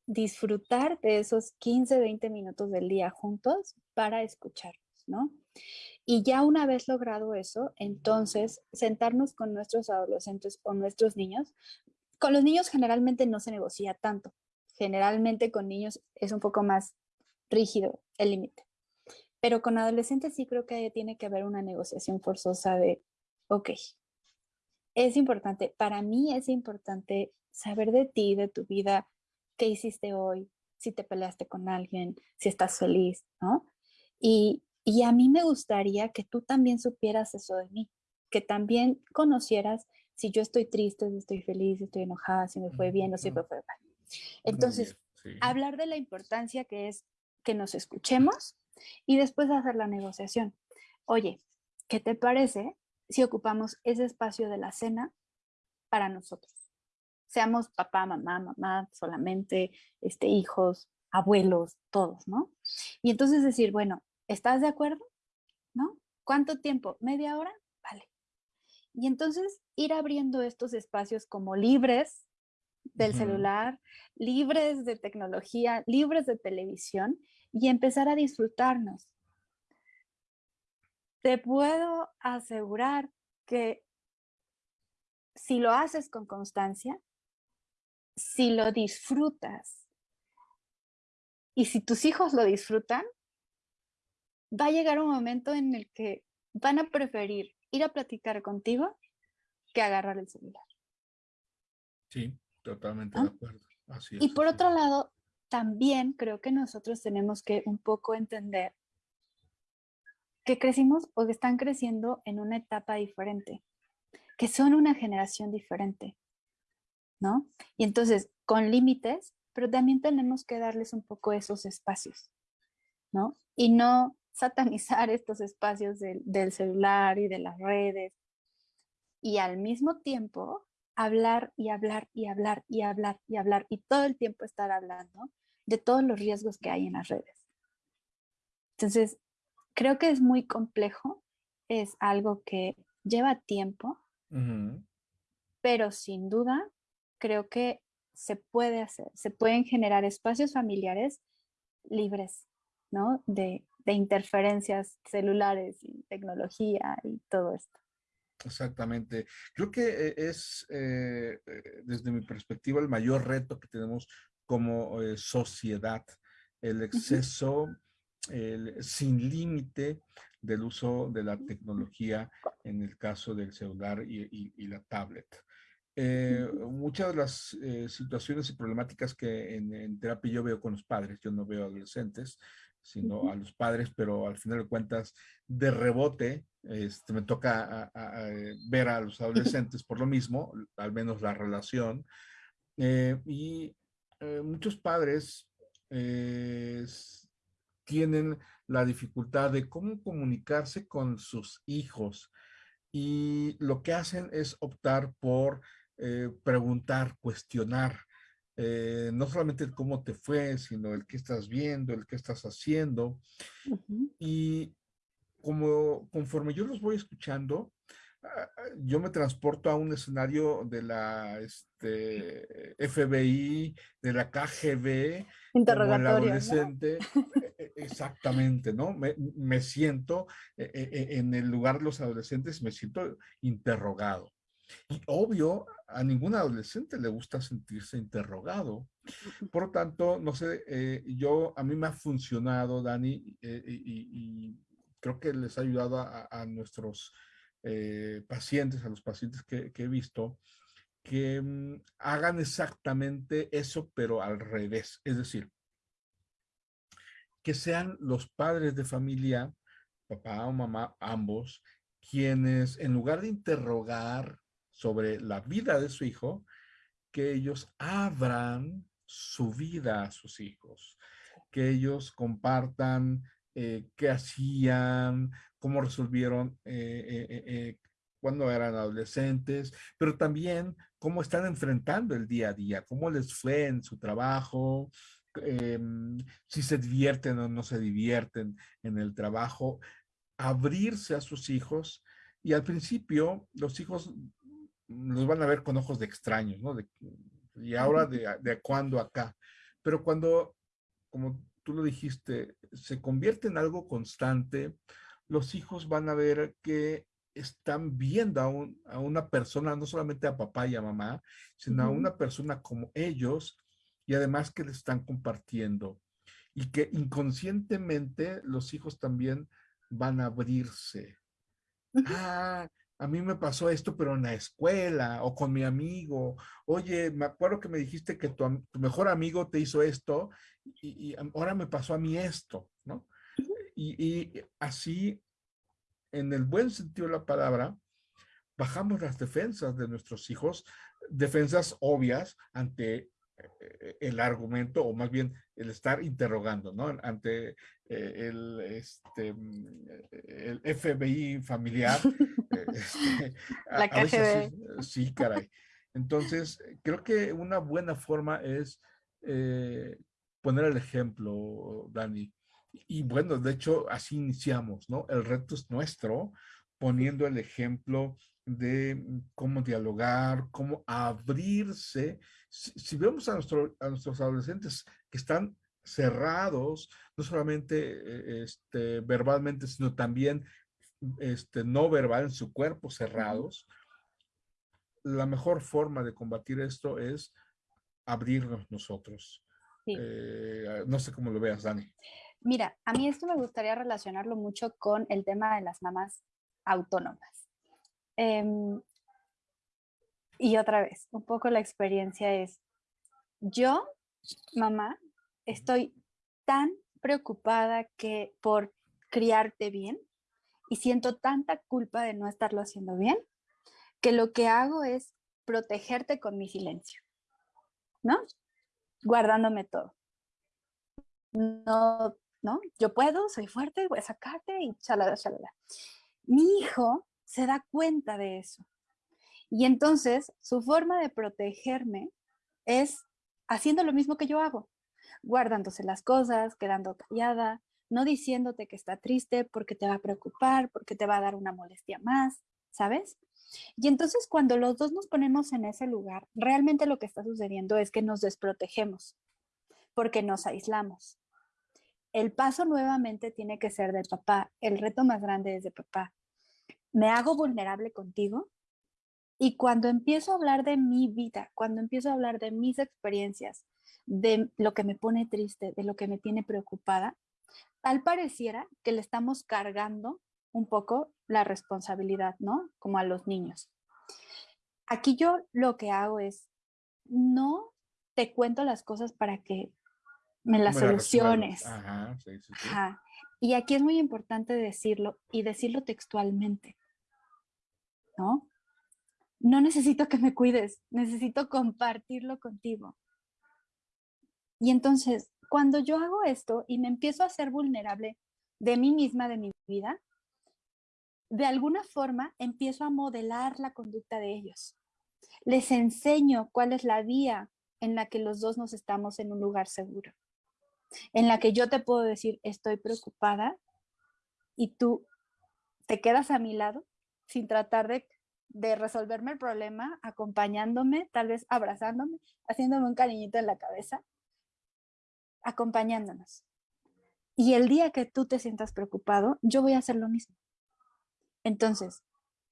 disfrutar de esos 15, 20 minutos del día juntos para escucharnos, ¿no? Y ya una vez logrado eso, entonces sentarnos con nuestros adolescentes o nuestros niños. Con los niños generalmente no se negocia tanto. Generalmente con niños es un poco más rígido el límite. Pero con adolescentes sí creo que tiene que haber una negociación forzosa de ok, es importante, para mí es importante saber de ti, de tu vida, qué hiciste hoy, si te peleaste con alguien, si estás feliz, ¿no? Y, y a mí me gustaría que tú también supieras eso de mí, que también conocieras si yo estoy triste, si estoy feliz, si estoy enojada, si me fue bien o si me fue mal. Entonces, hablar de la importancia que es que nos escuchemos y después hacer la negociación. Oye, ¿qué te parece si ocupamos ese espacio de la cena para nosotros. Seamos papá, mamá, mamá, solamente este, hijos, abuelos, todos, ¿no? Y entonces decir, bueno, ¿estás de acuerdo? ¿No? ¿Cuánto tiempo? ¿Media hora? Vale. Y entonces ir abriendo estos espacios como libres del celular, libres de tecnología, libres de televisión y empezar a disfrutarnos, te puedo asegurar que si lo haces con constancia, si lo disfrutas y si tus hijos lo disfrutan, va a llegar un momento en el que van a preferir ir a platicar contigo que agarrar el celular. Sí, totalmente de acuerdo. y por otro lado, también creo que nosotros tenemos que un poco entender que crecimos o que están creciendo en una etapa diferente, que son una generación diferente, ¿no? Y entonces, con límites, pero también tenemos que darles un poco esos espacios, ¿no? Y no satanizar estos espacios del, del celular y de las redes. Y al mismo tiempo, hablar y hablar y hablar y hablar y hablar y todo el tiempo estar hablando de todos los riesgos que hay en las redes. Entonces, creo que es muy complejo es algo que lleva tiempo, pero sin duda creo que se puede hacer, se pueden generar espacios familiares libres, ¿no? De, de interferencias celulares y tecnología y todo esto. Exactamente. Creo que eh, es, eh, eh, desde mi perspectiva, el mayor reto que tenemos como sociedad, el exceso el, sin límite del uso de la tecnología en el caso del celular y, la tablet. muchas de las situaciones y problemáticas que en, en, terapia yo veo con los padres, yo no veo adolescentes, sino a los padres, pero al final de cuentas, de rebote, este, me toca eh, ver a los adolescentes por lo mismo, al menos la relación. Eh, y eh, muchos padres tienen la dificultad de cómo comunicarse con sus hijos y lo que hacen es optar por preguntar, cuestionar, eh, no solamente el cómo te fue, sino el que estás viendo, el que estás haciendo. Y como conforme yo los voy escuchando, ah, ah, yo me transporto a un escenario de la este, FBI, de la KGB, como el adolescente, e, e, exactamente, ¿no? Me, me siento e, en el lugar de los adolescentes, me siento interrogado. Y obvio, a ningún adolescente le gusta sentirse interrogado. Por lo tanto, no sé, eh, yo, a mí me ha funcionado, Dani, eh, y, creo que les ha ayudado a, nuestros eh, pacientes, a los pacientes que, he visto, que mm, hagan exactamente eso, pero al revés. Es decir, que sean los padres de familia, papá o mamá, ambos, quienes en lugar de interrogar sobre la vida de su hijo, que ellos abran su vida a sus hijos, que ellos compartan eh, qué hacían, cómo resolvieron eh, eh, cuando eran adolescentes, pero también cómo están enfrentando el día a día, cómo les fue en su trabajo, em, si se divierten o no se divierten en el trabajo, abrirse a sus hijos. Y al principio los hijos los van a ver con ojos de extraños, ¿no? y ahora de, de cuándo acá. Pero cuando, como tú lo dijiste, se convierte en algo constante, los hijos van a ver que están viendo a, un, a una persona, no solamente a papá y a mamá, sino a una persona como ellos y además que le están compartiendo. Y que inconscientemente los hijos también van a abrirse. Ah, a mí me pasó esto, pero en la escuela o con mi amigo. Oye, me acuerdo que me dijiste que tu, mejor amigo te hizo esto y, ahora me pasó a mí esto, ¿no? Y, así, en el buen sentido de la palabra, bajamos las defensas de nuestros hijos, defensas obvias ante el argumento o más bien el estar interrogando, ¿no? Ante eh, el, este, mm, el FBI familiar. Este, La sí, caray. Entonces, creo que una buena forma es eh, poner el ejemplo, Dani. Y bueno, de hecho, así iniciamos, ¿no? El reto es nuestro, poniendo el ejemplo de cómo dialogar, cómo abrirse. Si, vemos a, a nuestros adolescentes que están cerrados, no solamente eh, este, verbalmente, sino también este, no verbal en su cuerpo cerrados, la mejor forma de combatir esto es abrirnos nosotros. Eh, no sé cómo lo veas, Dani. Mira, a mí esto me gustaría relacionarlo mucho con el tema de las mamás autónomas. Em, y otra vez, un poco la experiencia es, yo, mamá, estoy tan preocupada que por criarte bien y siento tanta culpa de no estarlo haciendo bien, que lo que hago es protegerte con mi silencio, ¿no? Guardándome todo. No, ¿no? Yo puedo, soy fuerte, voy a sacarte y chalala, chalala. Mi hijo se da cuenta de eso. Y entonces su forma de protegerme es haciendo lo mismo que yo hago, guardándose las cosas, quedando callada, no diciéndote que está triste porque te va a preocupar, porque te va a dar una molestia más, ¿sabes? Y entonces cuando los dos nos ponemos en ese lugar, realmente lo que está sucediendo es que nos desprotegemos porque nos aislamos. El paso nuevamente tiene que ser del papá. El reto más grande es de papá. Me hago vulnerable contigo y cuando empiezo a hablar de mi vida, cuando empiezo a hablar de mis experiencias, de lo que me pone triste, de lo que me tiene preocupada, tal pareciera que le estamos cargando un poco la responsabilidad, ¿no? Como a los niños. Aquí yo lo que hago es, no te cuento las cosas para que me las soluciones. Ajá, sí, sí, Ajá. Y aquí es muy importante decirlo y decirlo textualmente, ¿no? No necesito que me cuides, necesito compartirlo contigo. Y entonces, cuando yo hago esto y me empiezo a ser vulnerable de mí misma, de mi vida, de alguna forma empiezo a modelar la conducta de ellos. Les enseño cuál es la vía en la que los dos nos estamos en un lugar seguro, en la que yo te puedo decir, estoy preocupada y tú te quedas a mi lado sin tratar de, de resolverme el problema, acompañándome, tal vez abrazándome, haciéndome un cariñito en la cabeza, acompañándonos. Y el día que tú te sientas preocupado, yo voy a hacer lo mismo. Entonces,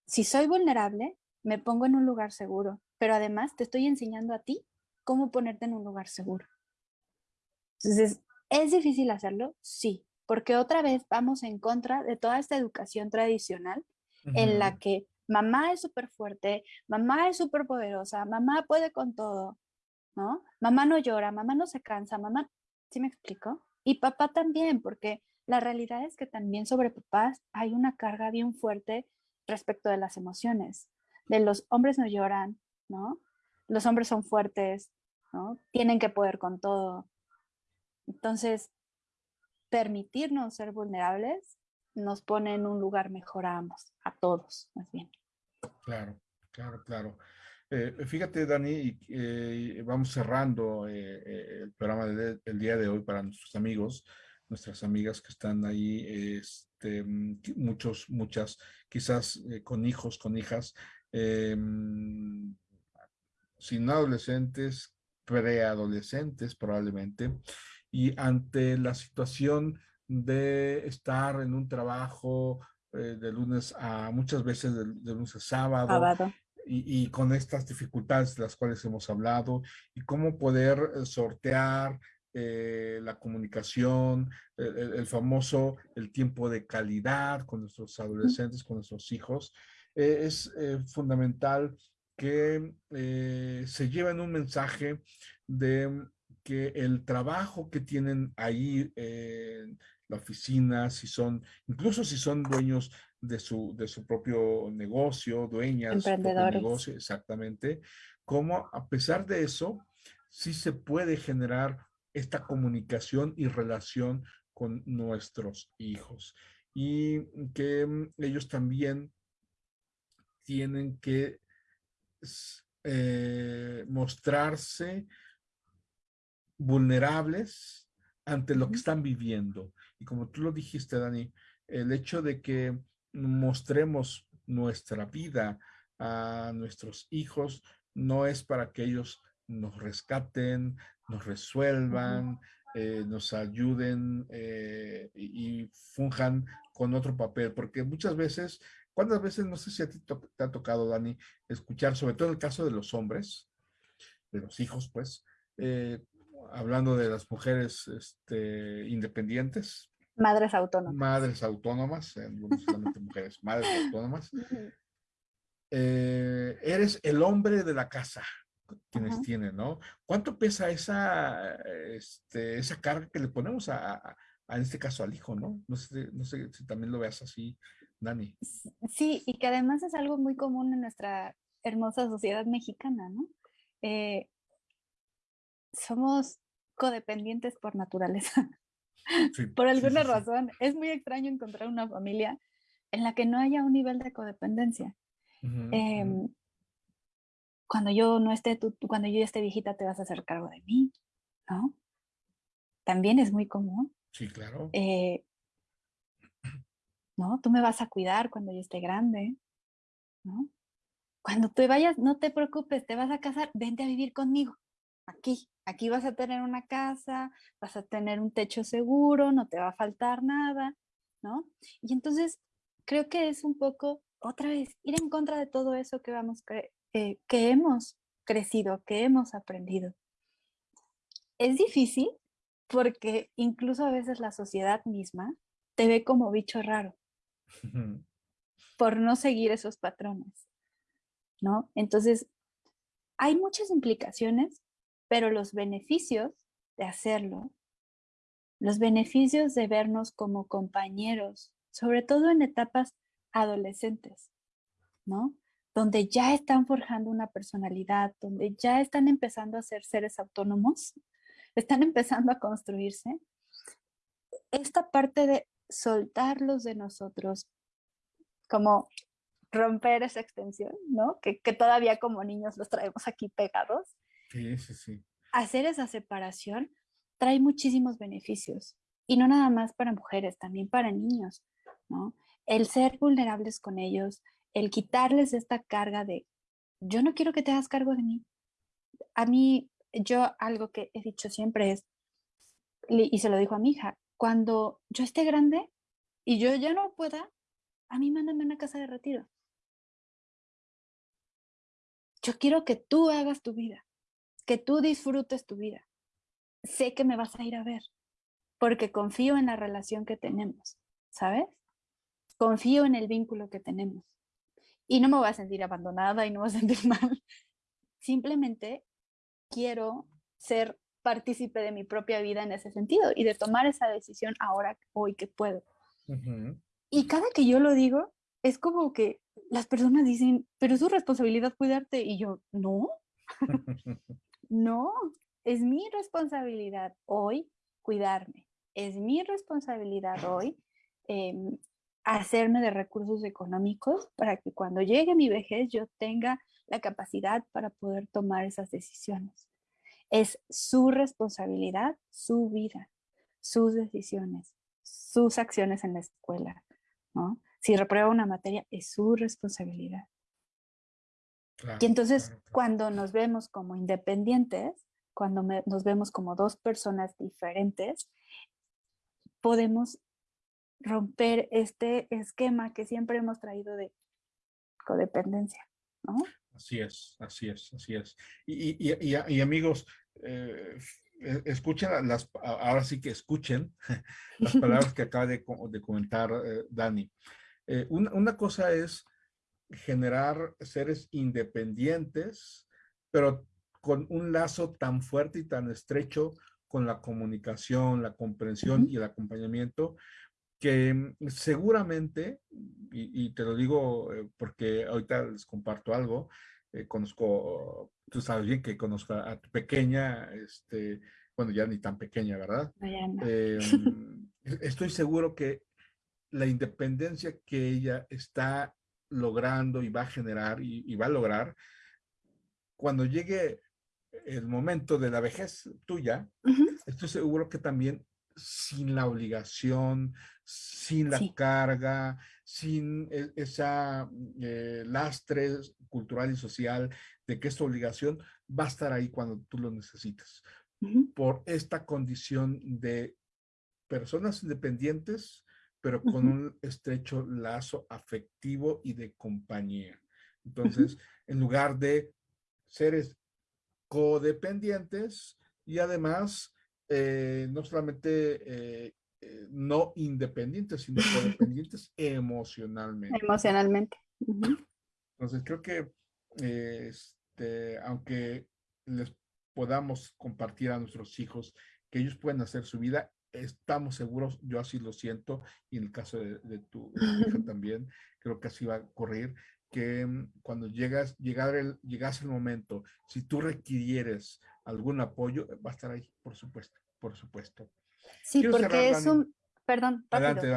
si soy vulnerable, me pongo en un lugar seguro, pero además te estoy enseñando a ti cómo ponerte en un lugar seguro. Entonces, ¿es difícil hacerlo? Sí, porque otra vez vamos en contra de toda esta educación tradicional en la que mamá es súper fuerte, mamá es súper poderosa, mamá puede con todo, ¿no? Mamá no llora, mamá no se cansa, mamá, ¿sí me explico? Y papá también, porque la realidad es que también sobre papás hay una carga bien fuerte respecto de las emociones. De los hombres no lloran, ¿no? Los hombres son fuertes, ¿no? Tienen que poder con todo. Entonces, permitirnos ser vulnerables nos pone en un lugar mejor a ambos, a todos, más bien. Claro, claro, claro. Eh, fíjate, Dani, eh, vamos cerrando eh, el programa del, día de hoy para nuestros amigos nuestras amigas que están ahí, este, mm, muchos, muchas, quizás eh, con hijos, con hijas, eh, sin adolescentes, preadolescentes probablemente, y ante la situación de estar en un trabajo eh, de lunes a, muchas veces de, lunes a sábado, Y, y, con estas dificultades de las cuales hemos hablado, y cómo poder sortear eh, la comunicación, el, famoso, el tiempo de calidad con nuestros adolescentes, con nuestros hijos. Eh, es eh, fundamental que se lleven un mensaje de que el trabajo que tienen ahí en la oficina, si son, incluso si son dueños de su, de su propio negocio, dueñas de su negocio, exactamente, como a pesar de eso, sí se puede generar esta comunicación y relación con nuestros hijos. Y que mm, ellos también tienen que eh, mostrarse vulnerables ante lo que están viviendo. Y como tú lo dijiste, Dani, el hecho de que mostremos nuestra vida a nuestros hijos no es para que ellos nos rescaten, nos resuelvan, eh, nos ayuden eh, y, funjan con otro papel, porque muchas veces, ¿cuántas veces, no sé si a ti te ha tocado, Dani, escuchar, sobre todo en el caso de los hombres, de los hijos, pues, eh, hablando de las mujeres este, independientes. Madres autónomas. Madres autónomas, no solamente mujeres, madres autónomas. eres el hombre de la casa, quienes tienen, ¿no? ¿Cuánto pesa esa, este, esa carga que le ponemos a, en este caso al hijo, ¿no? No sé, no sé si también lo veas así, Dani. Sí, y que además es algo muy común en nuestra hermosa sociedad mexicana, ¿no? Eh, somos codependientes por naturaleza. Por alguna razón, es muy extraño encontrar una familia en la que no haya un nivel de codependencia cuando yo no esté, tú, cuando yo esté viejita te vas a hacer cargo de mí, ¿no? También es muy común. Sí, claro. Eh, ¿no? Tú me vas a cuidar cuando yo esté grande, ¿no? Cuando te vayas, no te preocupes, te vas a casar, vente a vivir conmigo, aquí. Aquí vas a tener una casa, vas a tener un techo seguro, no te va a faltar nada, ¿no? Y entonces creo que es un poco, otra vez, ir en contra de todo eso que, vamos, eh, que hemos crecido, que hemos aprendido. Es difícil porque incluso a veces la sociedad misma te ve como bicho raro por no seguir esos patrones, ¿no? Entonces, hay muchas implicaciones, pero los beneficios de hacerlo, los beneficios de vernos como compañeros, sobre todo en etapas adolescentes, ¿no? Donde ya están forjando una personalidad, donde ya están empezando a ser seres autónomos, están empezando a construirse. Esta parte de soltarlos de nosotros, como romper esa extensión, ¿no? Que, todavía como niños los traemos aquí pegados. Sí, sí. Hacer esa separación trae muchísimos beneficios. Y no nada más para mujeres, también para niños, ¿no? El ser vulnerables con ellos, el quitarles esta carga de, yo no quiero que te hagas cargo de mí. A mí, yo algo que he dicho siempre es, y se lo dijo a mi hija, cuando yo esté grande y yo ya no pueda, a mí mándame una casa de retiro. Yo quiero que tú hagas tu vida, que tú disfrutes tu vida. Sé que me vas a ir a ver, porque confío en la relación que tenemos, ¿sabes? Confío en el vínculo que tenemos. Y no me voy a sentir abandonada y no me voy a sentir mal. Simplemente quiero ser partícipe de mi propia vida en ese sentido y de tomar esa decisión ahora, hoy que puedo. Y cada que yo lo digo, es como que las personas dicen, pero es su responsabilidad cuidarte. Y yo, no, no, es mi responsabilidad hoy cuidarme. Es mi responsabilidad hoy em, hacerme de recursos económicos para que cuando llegue mi vejez yo tenga la capacidad para poder tomar esas decisiones. Es su responsabilidad, su vida, sus decisiones, sus acciones en la escuela, ¿no? Si reprueba una materia, es su responsabilidad. Y entonces, cuando nos vemos como independientes, cuando nos vemos como dos personas diferentes, podemos romper este esquema que siempre hemos traído de codependencia, ¿no? Así es, así es, así es. Y, y, y, amigos, eh, e, escuchen las, ahora sí que escuchen las palabras que acaba de, comentar eh, Dani. Eh, una, cosa es generar seres independientes, pero con un lazo tan fuerte y tan estrecho con la comunicación, la comprensión y el acompañamiento, que seguramente, y, te lo digo eh, porque ahorita les comparto algo, eh, conozco, tú sabes bien que conozco a tu pequeña, este, bueno, ya ni tan pequeña, ¿verdad? Eh, mm, estoy seguro que la independencia que ella está logrando y va a generar y, va a lograr, cuando llegue el momento de la vejez tuya, estoy seguro que también sin la obligación, sin la carga, sin e, esa eh, lastre cultural y social de que esta obligación va a estar ahí cuando tú lo necesitas. Por esta condición de personas independientes, pero con un estrecho lazo afectivo y de compañía. Entonces, en lugar de seres codependientes y además eh, no solamente eh, eh, no independientes, sino codependientes emocionalmente. Emocionalmente. Entonces creo que este, aunque les podamos compartir a nuestros hijos que ellos pueden hacer su vida, estamos seguros, yo así lo siento, y en el caso de, tu hija también, creo que así va a ocurrir, que mm, cuando llegas, llegar el, llegase el momento, si tú requieres algún apoyo, va a estar ahí, por supuesto por supuesto. Sí, porque es un, perdón,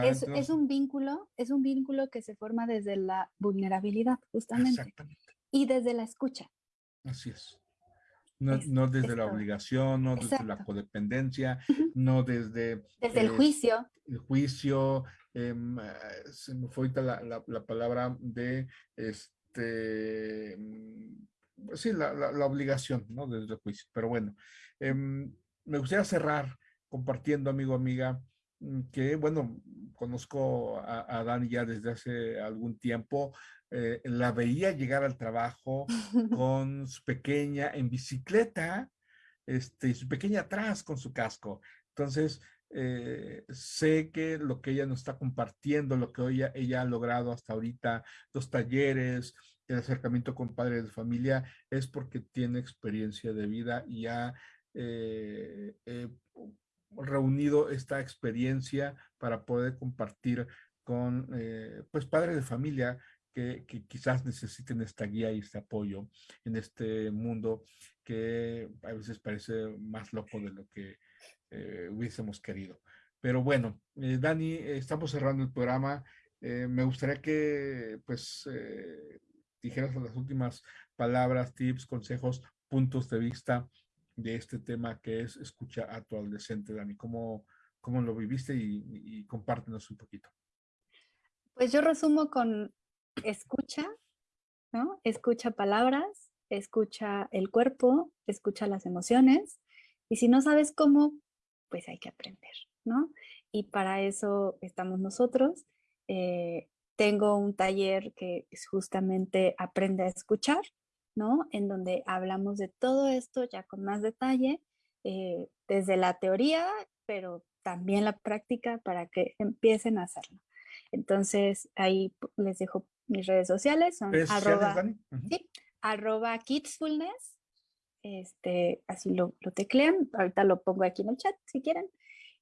es, un vínculo, es un vínculo que se forma desde la vulnerabilidad, justamente. Exactamente. Y desde la escucha. Así es. No, desde la obligación, no desde la codependencia, no desde... Desde el juicio. El juicio, em, se me fue ahorita la, la, palabra de, este, mm, sí, la, la, obligación, ¿no? Desde el juicio. Pero bueno, em, me gustaría cerrar compartiendo, amigo, amiga, mm, que, bueno, conozco a, Dani ya desde hace algún tiempo, eh, la veía llegar al trabajo con su pequeña en bicicleta, este, su pequeña atrás con su casco. Entonces, eh, sé que lo que ella nos está compartiendo, lo que ella, ella ha logrado hasta ahorita, los talleres, el acercamiento con padres de familia, es porque tiene experiencia de vida y ha eh, eh, reunido esta experiencia para poder compartir con pues padres de familia que, quizás necesiten esta guía y este apoyo en este mundo que a veces parece más loco de lo que eh, hubiésemos querido. Pero bueno, eh, Dani, estamos cerrando el programa. Eh, me gustaría que pues dijeras las últimas palabras, tips, consejos, puntos de vista de este tema que es escucha a tu adolescente, Dani. ¿Cómo, cómo lo viviste y, y compártenos un poquito? Pues yo resumo con escucha, ¿no? Escucha palabras, escucha el cuerpo, escucha las emociones. Y si no sabes cómo, pues hay que aprender, ¿no? Y para eso estamos nosotros. Eh, tengo un taller que es justamente Aprende a escuchar, ¿no? En donde hablamos de todo esto ya con más detalle, eh, desde la teoría, pero también la práctica para que empiecen a hacerlo. Entonces, ahí les dejo mis redes sociales, son arroba, sí, arroba kidsfulness, este, así lo, lo, teclean, ahorita lo pongo aquí en el chat si quieren.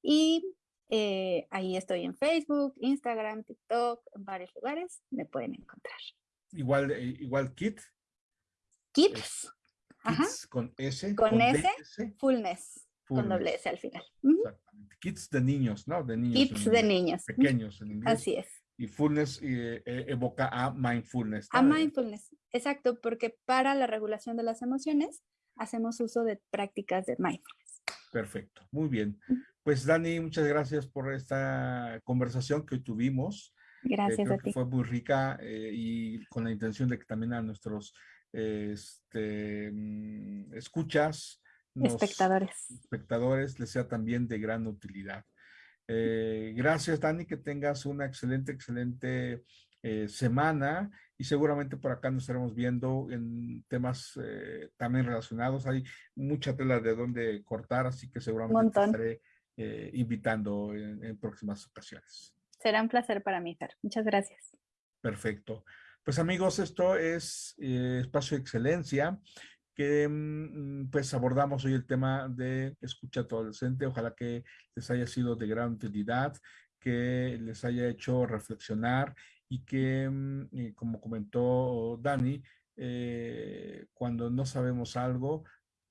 Y eh, ahí estoy en Facebook, Instagram, TikTok, en varios lugares, me pueden encontrar. Igual, eh, igual Kit. Kids. con S. Con, S, fullness, con doble S al final. Exactamente. Kids de niños, ¿no? De niños. Kids de niños. Pequeños en inglés. Así es. Y fullness eh, evoca a mindfulness. A mindfulness, exacto, porque para la regulación de las emociones hacemos uso de prácticas de mindfulness. Perfecto, muy bien. Pues Dani, muchas gracias por esta conversación que hoy tuvimos. Eh, gracias a ti. fue muy rica eh, y con la intención de que también a nuestros este, mm, escuchas, espectadores. espectadores les sea también de gran utilidad. Eh, gracias, Dani, que tengas una excelente, excelente semana y seguramente por acá nos estaremos viendo en temas eh, también relacionados. Hay mucha tela de dónde cortar, así que seguramente te estaré eh, invitando en, próximas ocasiones. Será un placer para mí, Fer. Muchas gracias. Perfecto. Pues amigos, esto es eh, Espacio de Excelencia, que mm, pues abordamos hoy el tema de escucha a adolescente. Ojalá que les haya sido de gran utilidad, que les haya hecho reflexionar y que, mm, como comentó Dani, eh, cuando no sabemos algo,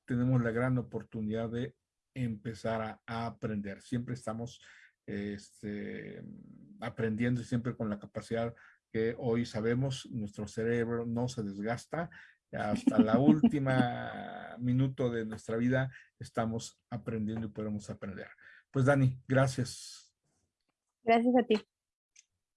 tenemos la gran oportunidad de empezar a, aprender. Siempre estamos este, aprendiendo y siempre con la capacidad que hoy sabemos, nuestro cerebro no se desgasta. Hasta la última minuto de nuestra vida estamos aprendiendo y podemos aprender. Pues Dani, gracias. Gracias a ti.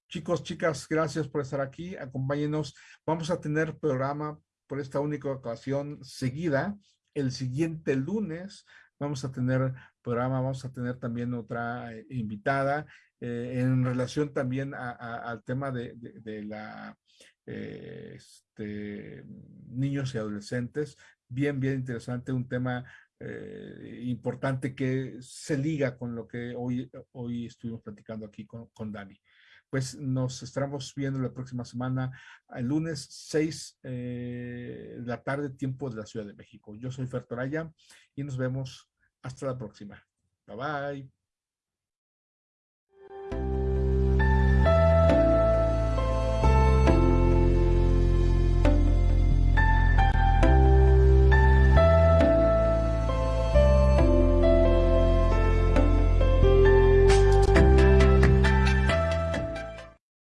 Chicos, chicas, gracias por estar aquí. Acompáñenos. Vamos a tener programa por esta única ocasión seguida. El siguiente lunes vamos a tener programa, vamos a tener también otra eh, invitada eh, en relación también al tema de, la eh, este, niños y adolescentes. Bien, bien interesante, un tema importante que se liga con lo que hoy, hoy estuvimos platicando aquí con, con Dani pues nos estaremos viendo la próxima semana, el lunes 6 eh, de la tarde, tiempo de la Ciudad de México. Yo soy Fer Toraya y nos vemos hasta la próxima. Bye bye.